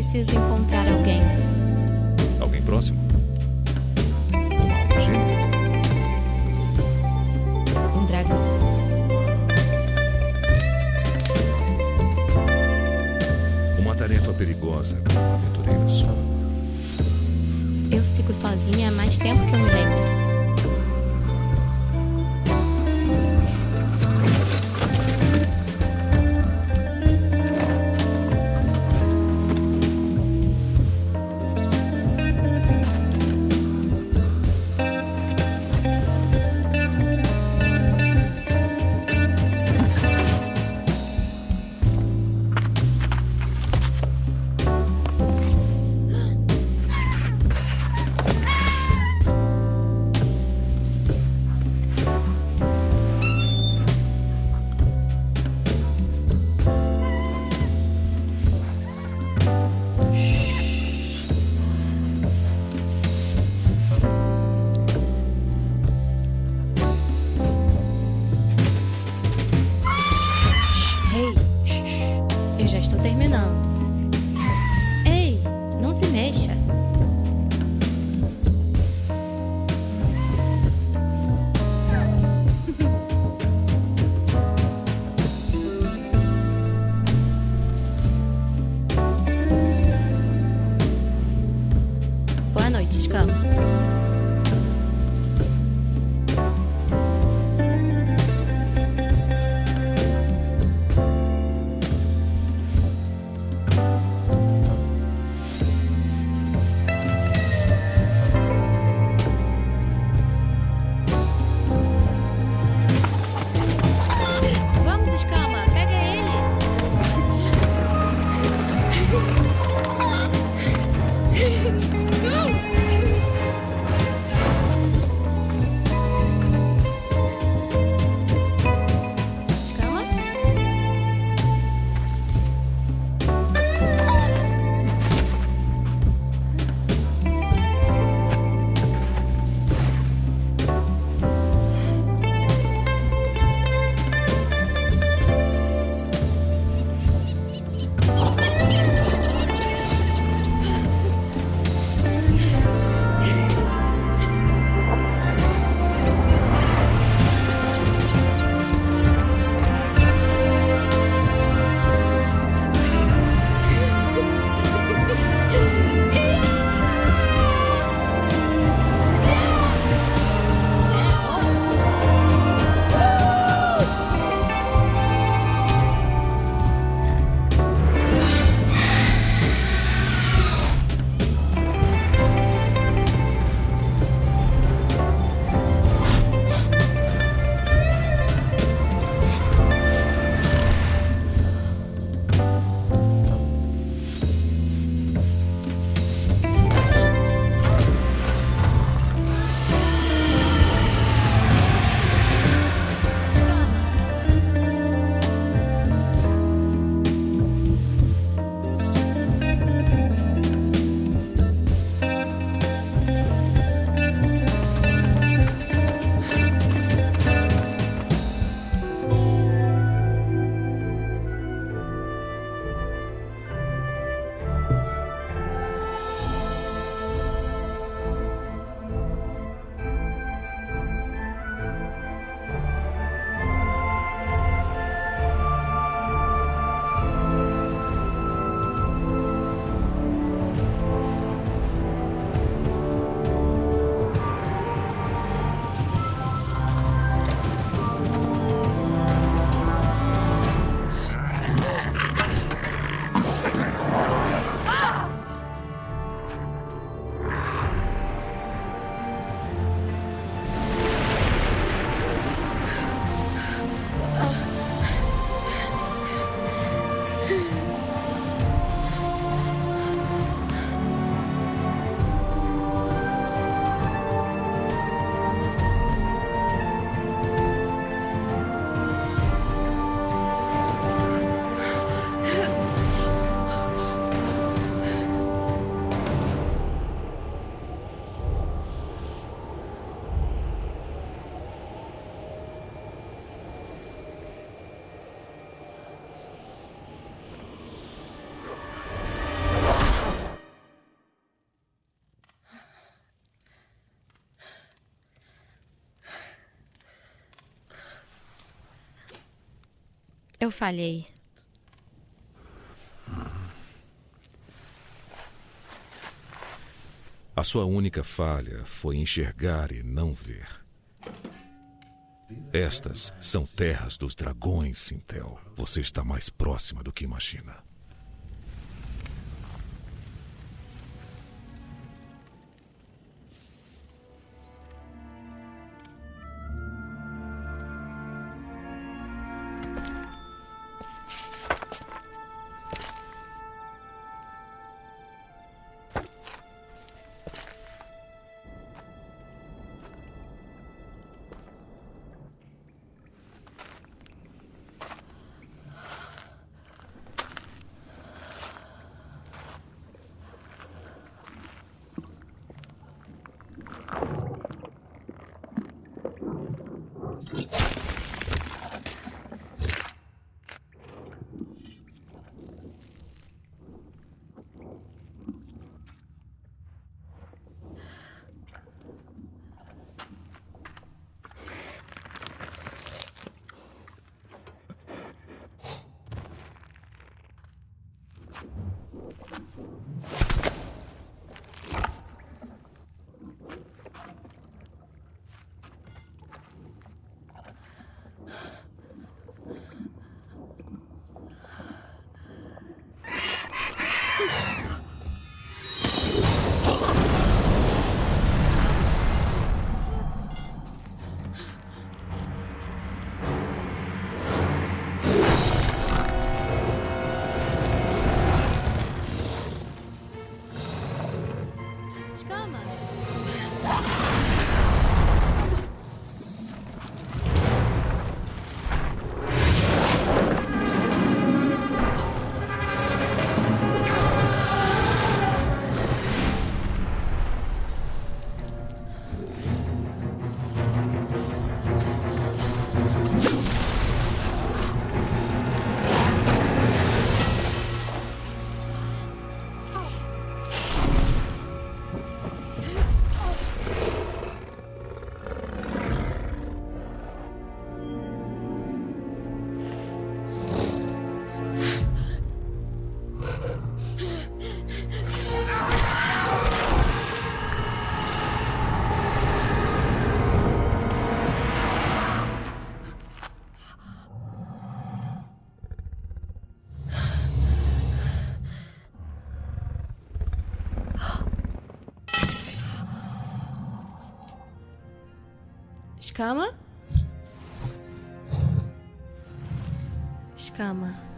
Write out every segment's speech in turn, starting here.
preciso encontrar alguém. Alguém próximo? Uma alma gêmea? Um dragão. Uma tarefa perigosa aventureira só. Eu sigo sozinha há mais tempo que eu me Eu falhei. A sua única falha foi enxergar e não ver. Estas são terras dos dragões, Sintel. Você está mais próxima do que imagina. Escama? Escama.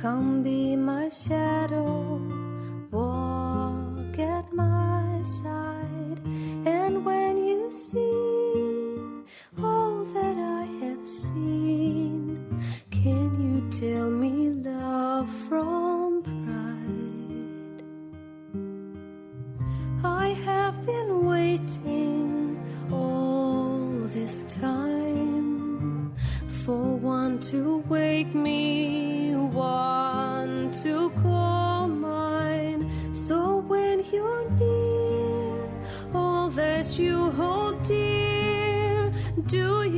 Come be my shadow, walk at my side, and when you see all that I have seen, can you tell me love from pride? I have been waiting all this time for one to wake me, one to call mine. So when you're near, all that you hold dear, do